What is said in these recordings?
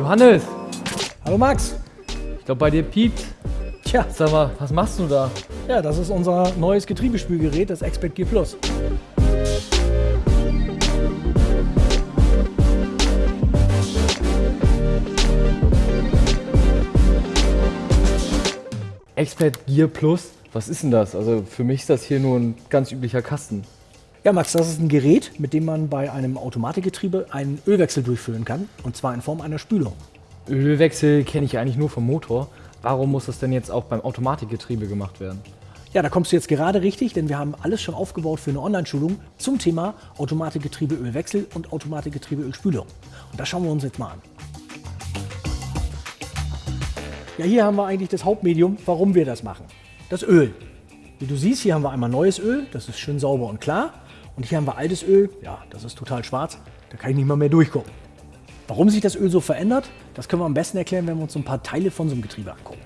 Johannes, Hallo Max. ich glaube bei dir piept. Tja, Sag mal, was machst du da? ja, das ist unser neues Getriebespülgerät, das Expert Gear Plus. Expert Gear Plus? Was ist denn das? Also für mich ist das hier nur ein ganz üblicher Kasten. Ja, Max, das ist ein Gerät, mit dem man bei einem Automatikgetriebe einen Ölwechsel durchführen kann, und zwar in Form einer Spülung. Ölwechsel kenne ich eigentlich nur vom Motor. Warum muss das denn jetzt auch beim Automatikgetriebe gemacht werden? Ja, da kommst du jetzt gerade richtig, denn wir haben alles schon aufgebaut für eine Online-Schulung zum Thema Automatikgetriebe Ölwechsel und Automatikgetriebe Ölspülung. Und das schauen wir uns jetzt mal an. Ja, hier haben wir eigentlich das Hauptmedium, warum wir das machen. Das Öl. Wie du siehst, hier haben wir einmal neues Öl, das ist schön sauber und klar. Und hier haben wir altes Öl, ja, das ist total schwarz, da kann ich nicht mal mehr durchgucken. Warum sich das Öl so verändert, das können wir am besten erklären, wenn wir uns so ein paar Teile von so einem Getriebe angucken.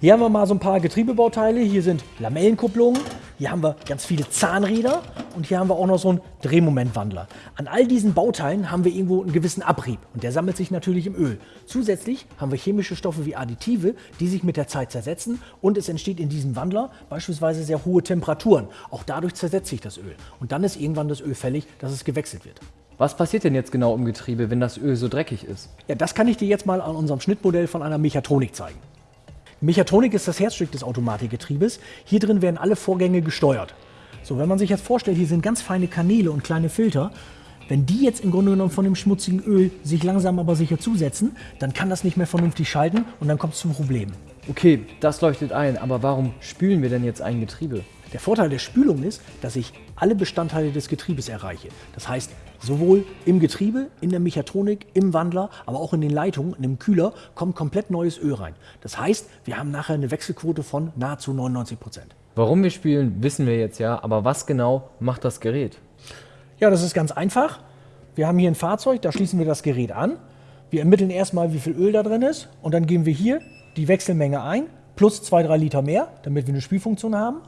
Hier haben wir mal so ein paar Getriebebauteile. Hier sind Lamellenkupplungen, hier haben wir ganz viele Zahnräder und hier haben wir auch noch so einen Drehmomentwandler. An all diesen Bauteilen haben wir irgendwo einen gewissen Abrieb und der sammelt sich natürlich im Öl. Zusätzlich haben wir chemische Stoffe wie Additive, die sich mit der Zeit zersetzen und es entsteht in diesem Wandler beispielsweise sehr hohe Temperaturen. Auch dadurch zersetzt sich das Öl und dann ist irgendwann das Öl fällig, dass es gewechselt wird. Was passiert denn jetzt genau im Getriebe, wenn das Öl so dreckig ist? Ja, das kann ich dir jetzt mal an unserem Schnittmodell von einer Mechatronik zeigen. Mechatronik ist das Herzstück des Automatikgetriebes. Hier drin werden alle Vorgänge gesteuert. So, wenn man sich jetzt vorstellt, hier sind ganz feine Kanäle und kleine Filter. Wenn die jetzt im Grunde genommen von dem schmutzigen Öl sich langsam aber sicher zusetzen, dann kann das nicht mehr vernünftig schalten und dann kommt es zu Problemen. Okay, das leuchtet ein, aber warum spülen wir denn jetzt ein Getriebe? Der Vorteil der Spülung ist, dass ich alle Bestandteile des Getriebes erreiche. Das heißt, sowohl im Getriebe, in der Mechatronik, im Wandler, aber auch in den Leitungen, in dem Kühler, kommt komplett neues Öl rein. Das heißt, wir haben nachher eine Wechselquote von nahezu 99 Prozent. Warum wir spülen, wissen wir jetzt ja, aber was genau macht das Gerät? Ja, das ist ganz einfach. Wir haben hier ein Fahrzeug, da schließen wir das Gerät an. Wir ermitteln erstmal, wie viel Öl da drin ist und dann geben wir hier die Wechselmenge ein, plus 2-3 Liter mehr, damit wir eine Spülfunktion haben.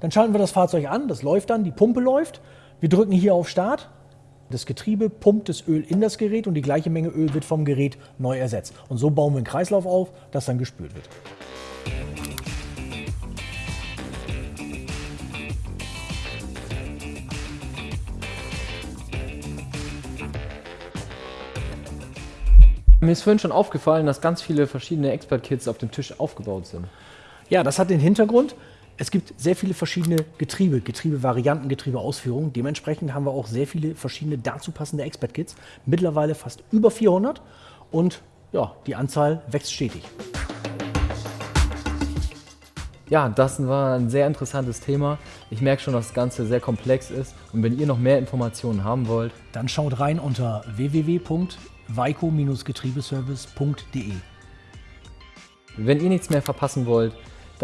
Dann schalten wir das Fahrzeug an, das läuft dann, die Pumpe läuft. Wir drücken hier auf Start. Das Getriebe pumpt das Öl in das Gerät und die gleiche Menge Öl wird vom Gerät neu ersetzt. Und so bauen wir einen Kreislauf auf, das dann gespült wird. Mir ist vorhin schon aufgefallen, dass ganz viele verschiedene Expert-Kits auf dem Tisch aufgebaut sind. Ja, das hat den Hintergrund. Es gibt sehr viele verschiedene Getriebe, Getriebevarianten, Getriebeausführungen. Dementsprechend haben wir auch sehr viele verschiedene dazu passende Expert-Kits. Mittlerweile fast über 400 und ja, die Anzahl wächst stetig. Ja, das war ein sehr interessantes Thema. Ich merke schon, dass das Ganze sehr komplex ist. Und wenn ihr noch mehr Informationen haben wollt, Dann schaut rein unter www.weiko-getriebeservice.de. wenn ihr nichts mehr verpassen wollt,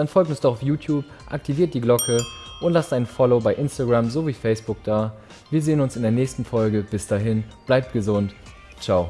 dann folgt uns doch auf YouTube, aktiviert die Glocke und lasst ein Follow bei Instagram sowie Facebook da. Wir sehen uns in der nächsten Folge. Bis dahin, bleibt gesund. Ciao.